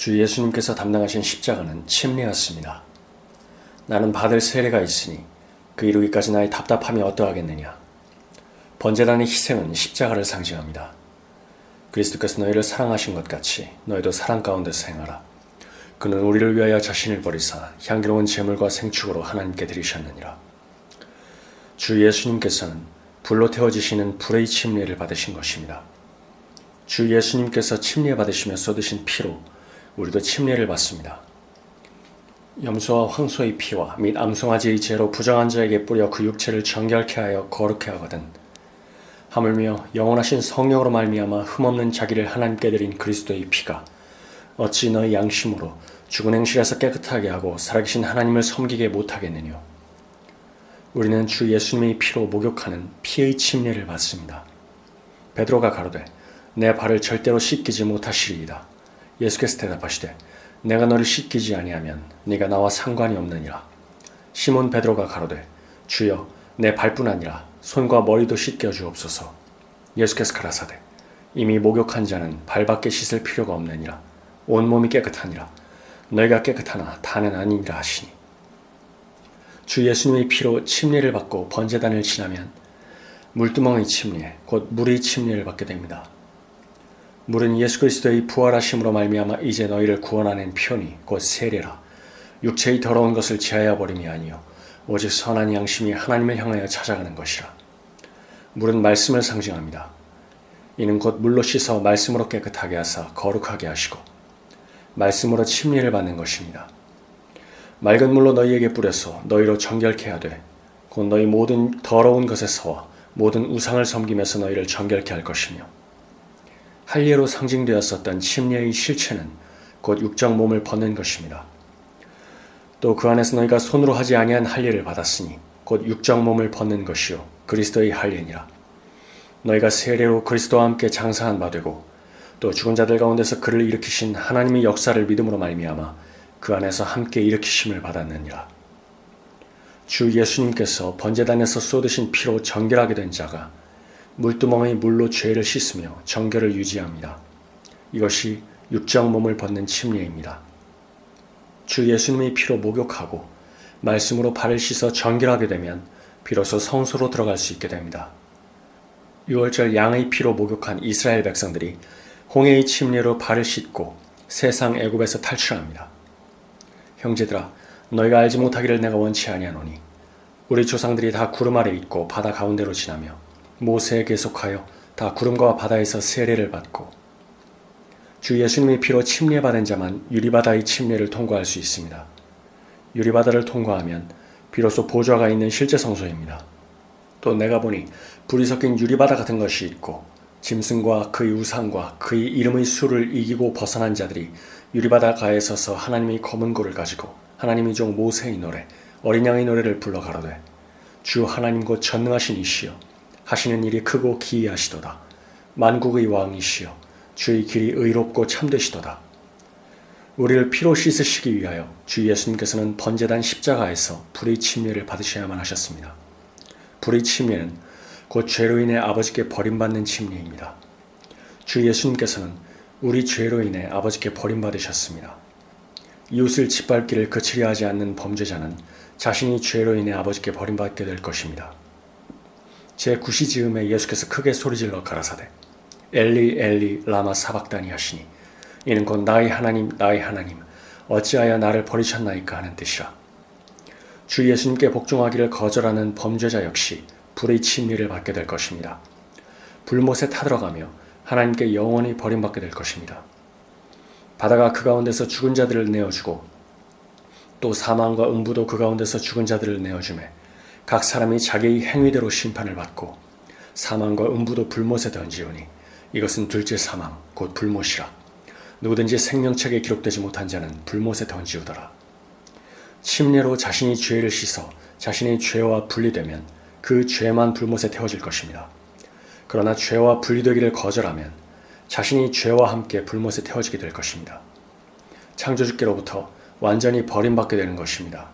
주 예수님께서 담당하신 십자가는 침례였습니다. 나는 받을 세례가 있으니 그 이루기까지 나의 답답함이 어떠하겠느냐. 번제단의 희생은 십자가를 상징합니다. 그리스도께서 너희를 사랑하신 것 같이 너희도 사랑 가운데서 행하라. 그는 우리를 위하여 자신을 버리사 향기로운 제물과 생축으로 하나님께 드리셨느니라. 주 예수님께서는 불로 태워지시는 불의 침례를 받으신 것입니다. 주 예수님께서 침례 받으시며 쏟으신 피로 우리도 침례를 받습니다. 염소와 황소의 피와 및 암송아지의 죄로 부정한 자에게 뿌려 그 육체를 정결케 하여 거룩케 하거든 하물며 영원하신 성령으로 말미암아 흠없는 자기를 하나님께 드린 그리스도의 피가 어찌 너희 양심으로 죽은 행실에서 깨끗하게 하고 살아계신 하나님을 섬기게 못하겠느냐 우리는 주 예수님의 피로 목욕하는 피의 침례를 받습니다. 베드로가 가로되 내 발을 절대로 씻기지 못하시리이다. 예수께서 대답하시되 내가 너를 씻기지 아니하면 네가 나와 상관이 없느니라. 시몬 베드로가 가로되 주여 내 발뿐 아니라 손과 머리도 씻겨 주옵소서. 예수께서 가라사대 이미 목욕한 자는 발밖에 씻을 필요가 없느니라. 온 몸이 깨끗하니라. 너희가 깨끗하나 다는 아니니라 하시니. 주 예수님의 피로 침례를 받고 번제단을 지나면 물두멍의 침례, 곧 물의 침례를 받게 됩니다. 물은 예수 그리스도의 부활하심으로 말미암아 이제 너희를 구원하는 편이 곧 세례라. 육체의 더러운 것을 제하여 버림이 아니요 오직 선한 양심이 하나님을 향하여 찾아가는 것이라. 물은 말씀을 상징합니다. 이는 곧 물로 씻어 말씀으로 깨끗하게 하사 거룩하게 하시고 말씀으로 침례를 받는 것입니다. 맑은 물로 너희에게 뿌려서 너희로 정결케 하되 곧 너희 모든 더러운 것에서와 모든 우상을 섬기면서 너희를 정결케 할 것이며 할례로 상징되었었던 침례의 실체는 곧 육적 몸을 벗는 것입니다. 또 그 안에서 너희가 손으로 하지 아니한 할례를 받았으니 곧 육적 몸을 벗는 것이요 그리스도의 할례니라. 너희가 세례로 그리스도와 함께 장사한 바 되고 또 죽은 자들 가운데서 그를 일으키신 하나님의 역사를 믿음으로 말미암아 그 안에서 함께 일으키심을 받았느니라. 주 예수님께서 번제단에서 쏟으신 피로 정결하게 된 자가 물두멍의 물로 죄를 씻으며 정결을 유지합니다. 이것이 육적 몸을 벗는 침례입니다. 주 예수님의 피로 목욕하고 말씀으로 발을 씻어 정결하게 되면 비로소 성소로 들어갈 수 있게 됩니다. 6월절 양의 피로 목욕한 이스라엘 백성들이 홍해의 침례로 발을 씻고 세상 애굽에서 탈출합니다. 형제들아 너희가 알지 못하기를 내가 원치 아니하노니 우리 조상들이 다 구름 아래 있고 바다 가운데로 지나며 모세에게 속하여 다 구름과 바다에서 세례를 받고 주 예수님의 피로 침례받은 자만 유리바다의 침례를 통과할 수 있습니다. 유리바다를 통과하면 비로소 보좌가 있는 실제 성소입니다. 또 내가 보니 불이 섞인 유리바다 같은 것이 있고 짐승과 그의 우상과 그의 이름의 수를 이기고 벗어난 자들이 유리바다 가에 서서 하나님의 검은 고를 가지고 하나님의 종 모세의 노래 어린 양의 노래를 불러 가로되 주 하나님 곧 전능하신 이시여 하시는 일이 크고 기이하시도다 만국의 왕이시여 주의 길이 의롭고 참되시도다 우리를 피로 씻으시기 위하여 주 예수님께서는 번제단 십자가에서 불의 침례를 받으셔야만 하셨습니다. 불의 침례는 곧 죄로 인해 아버지께 버림받는 침례입니다. 주 예수님께서는 우리 죄로 인해 아버지께 버림받으셨습니다. 이웃을 짓밟기를 그치려 하지 않는 범죄자는 자신이 죄로 인해 아버지께 버림받게 될 것입니다. 제9시 즈음에 예수께서 크게 소리질러 가라사대 엘리 엘리 라마 사박다니 하시니 이는 곧 나의 하나님 나의 하나님 어찌하여 나를 버리셨나이까 하는 뜻이라. 주 예수님께 복종하기를 거절하는 범죄자 역시 불의 침례를 받게 될 것입니다. 불못에 타들어가며 하나님께 영원히 버림받게 될 것입니다. 바다가 그 가운데서 죽은 자들을 내어주고 또 사망과 음부도 그 가운데서 죽은 자들을 내어주매 각 사람이 자기의 행위대로 심판을 받고 사망과 음부도 불못에 던지오니 이것은 둘째 사망 곧 불못이라 누구든지 생명책에 기록되지 못한 자는 불못에 던지우더라. 침례로 자신이 죄를 씻어 자신의 죄와 분리되면 그 죄만 불못에 태워질 것입니다. 그러나 죄와 분리되기를 거절하면 자신이 죄와 함께 불못에 태워지게 될 것입니다. 창조주께로부터 완전히 버림받게 되는 것입니다.